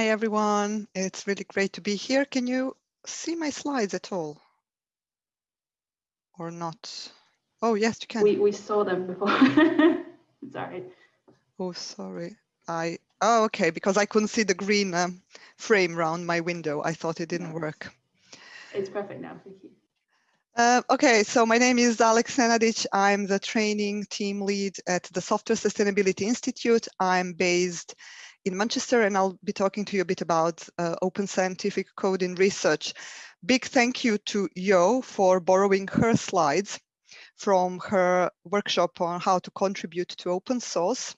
Hi, everyone. It's really great to be here. Can you see my slides at all? Or not? Oh, yes, you can. We, we saw them before. sorry. Oh, sorry. I, oh, okay, because I couldn't see the green um, frame around my window. I thought it didn't work. It's perfect now, thank you. Uh, okay, so my name is Alex Nenadic. I'm the training team lead at the Software Sustainability Institute. I'm based in Manchester, and I'll be talking to you a bit about uh, open scientific code in research. Big thank you to Yo for borrowing her slides from her workshop on how to contribute to open source.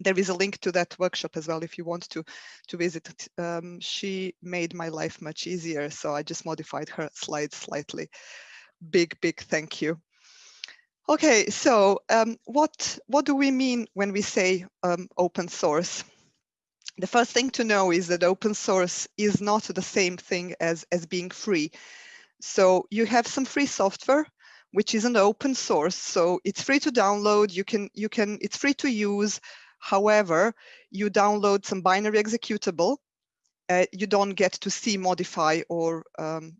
There is a link to that workshop as well if you want to, to visit it. Um, she made my life much easier, so I just modified her slides slightly. Big, big thank you. Okay, so um, what, what do we mean when we say um, open source? The first thing to know is that open source is not the same thing as, as being free. So you have some free software, which isn't open source. So it's free to download. You can, you can, it's free to use. However, you download some binary executable. Uh, you don't get to see, modify, or um,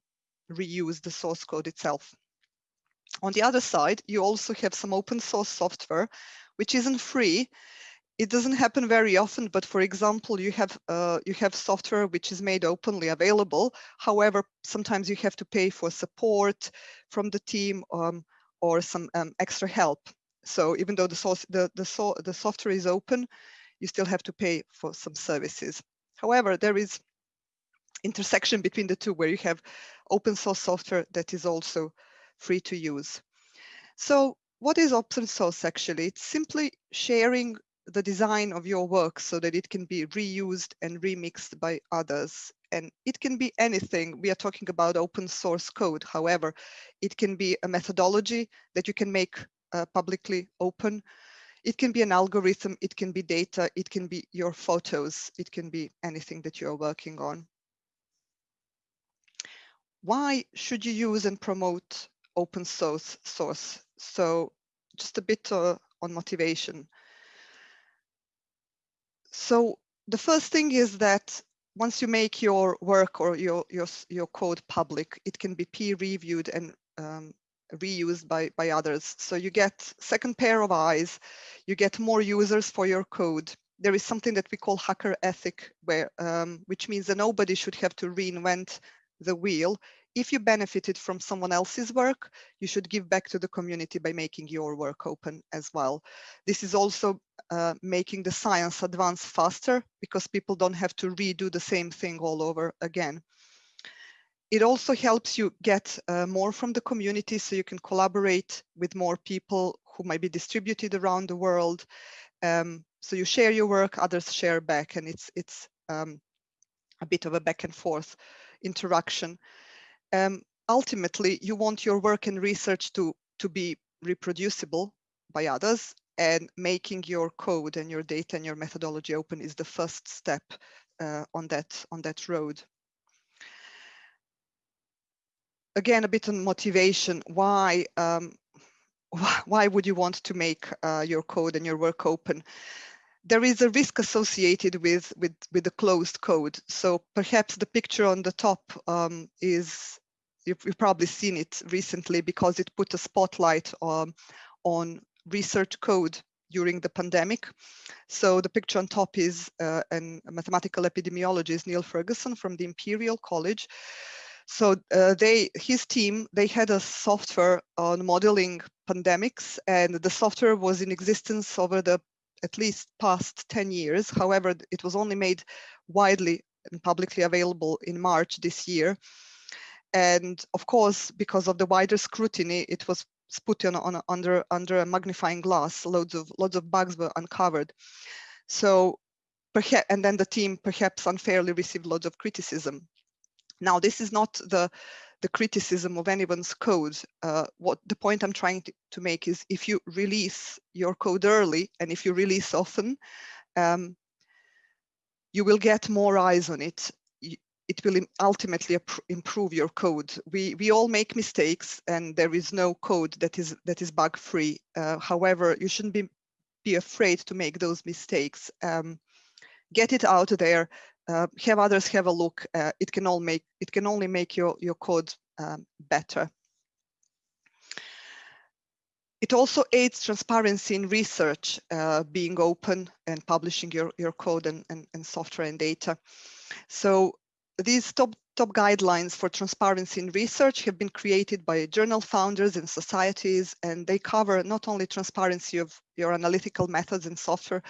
reuse the source code itself. On the other side, you also have some open source software, which isn't free, it doesn't happen very often, but for example, you have uh, you have software which is made openly available. However, sometimes you have to pay for support from the team um, or some um, extra help. So even though the source the the, so, the software is open, you still have to pay for some services. However, there is intersection between the two where you have open source software that is also free to use. So what is open source actually? It's simply sharing the design of your work so that it can be reused and remixed by others. And it can be anything. We are talking about open source code. However, it can be a methodology that you can make uh, publicly open. It can be an algorithm, it can be data, it can be your photos, it can be anything that you're working on. Why should you use and promote open source source? So just a bit uh, on motivation. So the first thing is that once you make your work or your, your, your code public, it can be peer reviewed and um, reused by, by others. So you get second pair of eyes, you get more users for your code. There is something that we call hacker ethic, where, um, which means that nobody should have to reinvent the wheel if you benefited from someone else's work, you should give back to the community by making your work open as well. This is also uh, making the science advance faster because people don't have to redo the same thing all over again. It also helps you get uh, more from the community so you can collaborate with more people who might be distributed around the world. Um, so you share your work, others share back, and it's, it's um, a bit of a back and forth interaction um, ultimately you want your work and research to, to be reproducible by others and making your code and your data and your methodology open is the first step uh, on that on that road. Again, a bit on motivation. Why um, why would you want to make uh, your code and your work open? There is a risk associated with with with the closed code. So perhaps the picture on the top um, is you've, you've, probably seen it recently because it put a spotlight um, on research code during the pandemic. So the picture on top is uh, an, a mathematical epidemiologist, Neil Ferguson from the Imperial College. So uh, they, his team, they had a software on modeling pandemics and the software was in existence over the at least past 10 years. However, it was only made widely and publicly available in March this year. And of course, because of the wider scrutiny, it was put on, on under under a magnifying glass. Loads of loads of bugs were uncovered. So perhaps and then the team perhaps unfairly received loads of criticism. Now, this is not the the criticism of anyone's code. Uh, what the point I'm trying to, to, make is if you release your code early and if you release often, um, you will get more eyes on it it will ultimately improve your code. We we all make mistakes, and there is no code that is that is bug free. Uh, however, you shouldn't be be afraid to make those mistakes. Um, get it out there. Uh, have others have a look. Uh, it can all make it can only make your your code um, better. It also aids transparency in research, uh, being open and publishing your, your code and, and, and software and data. So these top, top guidelines for transparency in research have been created by journal founders and societies, and they cover not only transparency of your analytical methods and software,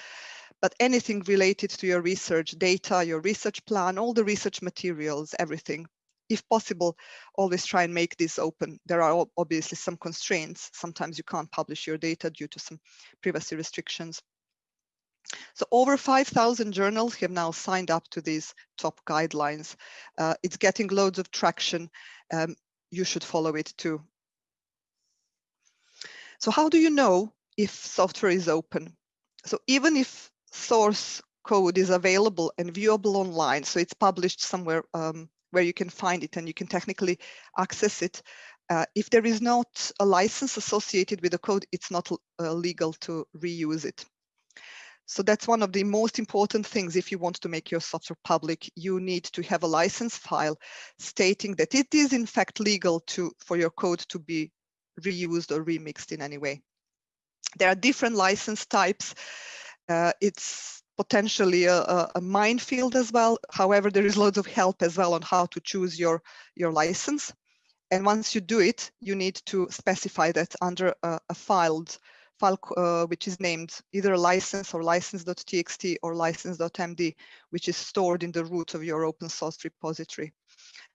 but anything related to your research data, your research plan, all the research materials, everything if possible, always try and make this open. There are obviously some constraints. Sometimes you can't publish your data due to some privacy restrictions. So over 5,000 journals have now signed up to these top guidelines. Uh, it's getting loads of traction. Um, you should follow it too. So how do you know if software is open? So even if source code is available and viewable online, so it's published somewhere um, where you can find it and you can technically access it. Uh, if there is not a license associated with the code, it's not uh, legal to reuse it. So that's one of the most important things if you want to make your software public, you need to have a license file stating that it is in fact legal to for your code to be reused or remixed in any way. There are different license types. Uh, it's potentially a, a, minefield as well. However, there is loads of help as well on how to choose your, your license. And once you do it, you need to specify that under a, a filed file uh, which is named either license or license.txt or license.md, which is stored in the root of your open source repository.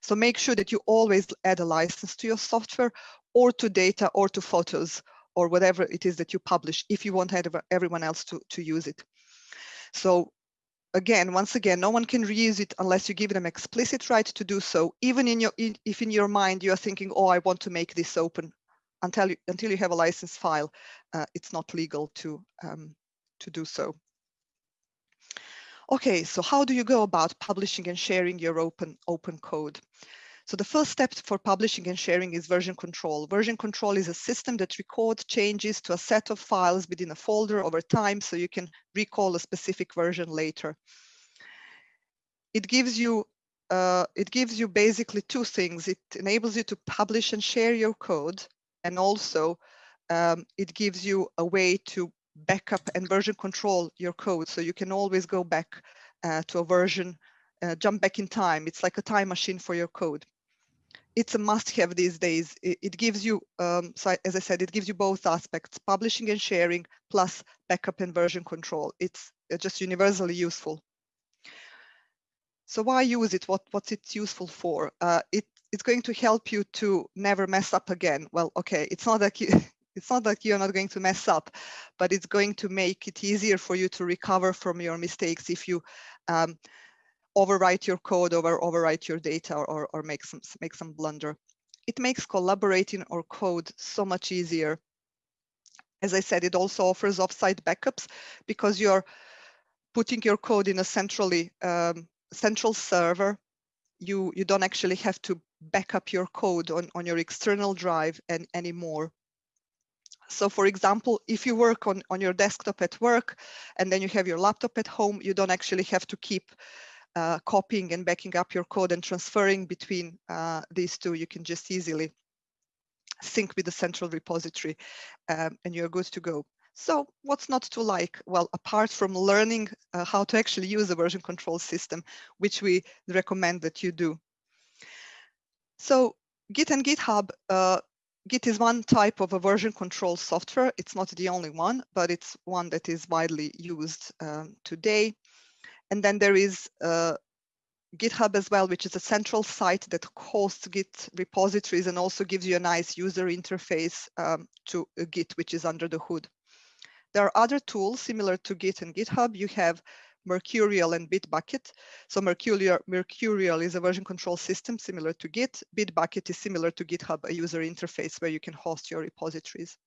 So make sure that you always add a license to your software or to data or to photos or whatever it is that you publish if you want everyone else to, to use it. So again, once again, no one can reuse it unless you give them explicit right to do so, even in your, if in your mind you are thinking, oh, I want to make this open. Until you, until you have a license file, uh, it's not legal to, um, to do so. Okay, so how do you go about publishing and sharing your open, open code? So the first step for publishing and sharing is version control. Version control is a system that records changes to a set of files within a folder over time so you can recall a specific version later. It gives you uh, it gives you basically two things. It enables you to publish and share your code, and also um, it gives you a way to backup and version control your code. So you can always go back uh, to a version, uh, jump back in time. It's like a time machine for your code it's a must-have these days. It, it gives you, um, so as I said, it gives you both aspects, publishing and sharing, plus backup and version control. It's just universally useful. So why use it? What, what's it useful for? Uh, it, it's going to help you to never mess up again. Well, okay, it's not like you, it's not that you're not going to mess up, but it's going to make it easier for you to recover from your mistakes if you um, overwrite your code or overwrite your data or, or make some make some blunder. It makes collaborating or code so much easier. As I said, it also offers offsite backups because you're putting your code in a centrally um, central server. You you don't actually have to back up your code on, on your external drive and anymore. So for example, if you work on, on your desktop at work and then you have your laptop at home, you don't actually have to keep uh, copying and backing up your code and transferring between uh, these two, you can just easily sync with the central repository um, and you're good to go. So what's not to like? Well, apart from learning uh, how to actually use a version control system, which we recommend that you do. So Git and GitHub, uh, Git is one type of a version control software. It's not the only one, but it's one that is widely used um, today. And then there is uh, GitHub as well, which is a central site that hosts Git repositories and also gives you a nice user interface um, to Git, which is under the hood. There are other tools similar to Git and GitHub. You have Mercurial and Bitbucket. So Mercurial, Mercurial is a version control system similar to Git. Bitbucket is similar to GitHub, a user interface where you can host your repositories.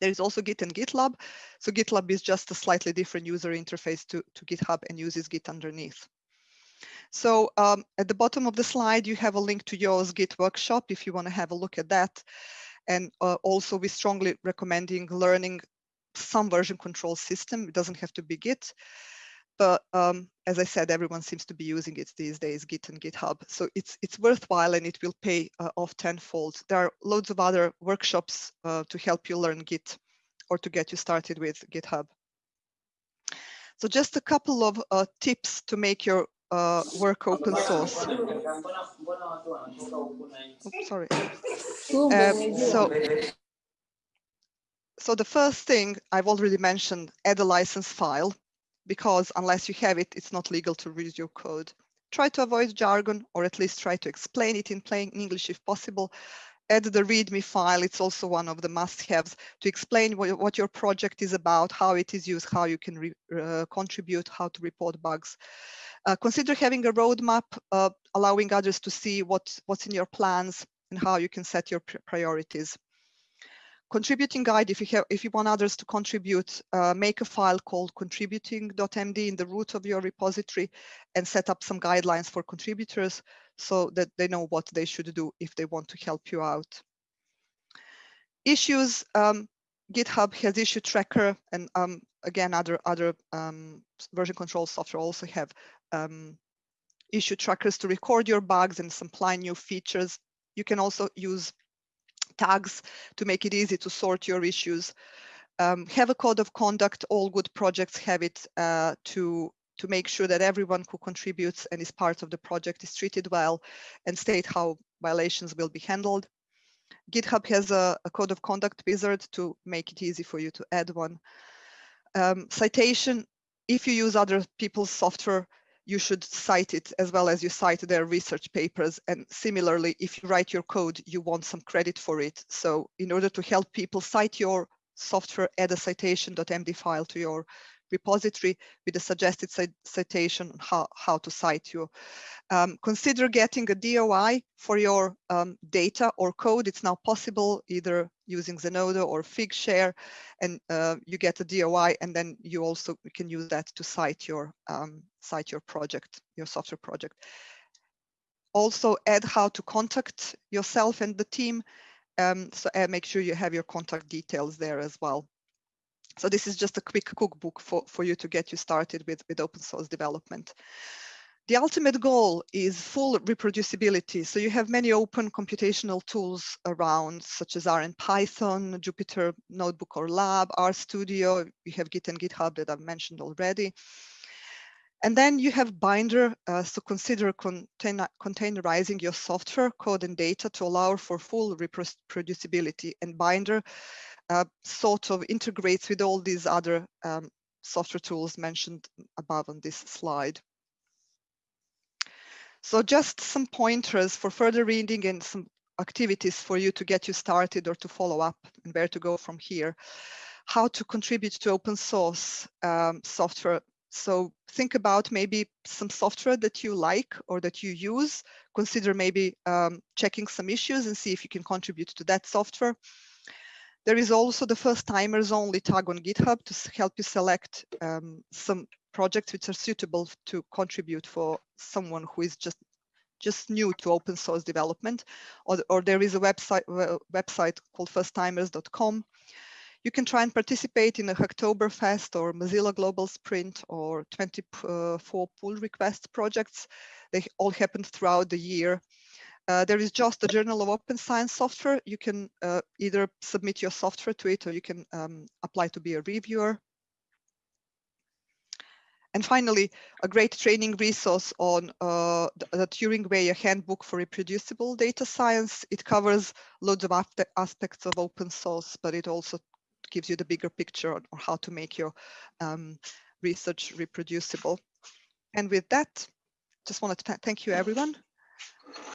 There is also Git and GitLab. So GitLab is just a slightly different user interface to, to GitHub and uses Git underneath. So um, at the bottom of the slide, you have a link to Yo's Git workshop if you want to have a look at that. And uh, also we strongly recommending learning some version control system. It doesn't have to be Git. But um, as I said, everyone seems to be using it these days, Git and GitHub. So it's it's worthwhile and it will pay uh, off tenfold. There are loads of other workshops uh, to help you learn Git or to get you started with GitHub. So just a couple of uh, tips to make your uh, work open source. Oops, sorry. Um, so, so the first thing I've already mentioned, add a license file, because unless you have it, it's not legal to read your code. Try to avoid jargon, or at least try to explain it in plain English if possible. Add the README file. It's also one of the must-haves to explain what, what, your project is about, how it is used, how you can re, uh, contribute, how to report bugs. Uh, consider having a roadmap, uh, allowing others to see what, what's in your plans and how you can set your priorities. Contributing guide, if you have, if you want others to contribute, uh, make a file called contributing.md in the root of your repository and set up some guidelines for contributors so that they know what they should do if they want to help you out. Issues, um, GitHub has issue tracker and um, again, other, other um, version control software also have um, issue trackers to record your bugs and supply new features. You can also use tags to make it easy to sort your issues. Um, have a code of conduct. All good projects have it uh, to to make sure that everyone who contributes and is part of the project is treated well and state how violations will be handled. GitHub has a, a code of conduct wizard to make it easy for you to add one. Um, citation, if you use other people's software, you should cite it as well as you cite their research papers. And similarly, if you write your code, you want some credit for it. So in order to help people cite your software, add a citation.md file to your repository with a suggested citation on how, how to cite you. Um, consider getting a DOI for your um, data or code. It's now possible either using Zenodo or Figshare, and uh, you get a DOI, and then you also can use that to cite your um, cite your project, your software project. Also, add how to contact yourself and the team. Um, so uh, make sure you have your contact details there as well. So this is just a quick cookbook for, for you to get you started with, with open source development. The ultimate goal is full reproducibility. So you have many open computational tools around, such as R and Python, Jupyter Notebook or Lab, RStudio. You have Git and GitHub that I've mentioned already. And then you have Binder, uh, so consider container, containerizing your software, code, and data to allow for full reproducibility. And Binder uh, sort of integrates with all these other um, software tools mentioned above on this slide. So just some pointers for further reading and some activities for you to get you started or to follow up and where to go from here. How to contribute to open source um, software. So think about maybe some software that you like or that you use. Consider maybe um, checking some issues and see if you can contribute to that software. There is also the first timers only tag on GitHub to help you select um, some projects which are suitable to contribute for someone who is just just new to open source development, or, or there is a website website called firsttimers.com. You can try and participate in a Hacktoberfest or Mozilla Global Sprint or 24 pull request projects. They all happen throughout the year. Uh, there is just a Journal of Open Science software. You can uh, either submit your software to it or you can um, apply to be a reviewer. And finally, a great training resource on uh, the, Turing Way, a handbook for reproducible data science. It covers loads of aspects of open source, but it also gives you the bigger picture on, on how to make your um, research reproducible. And with that, just wanted to thank you, everyone.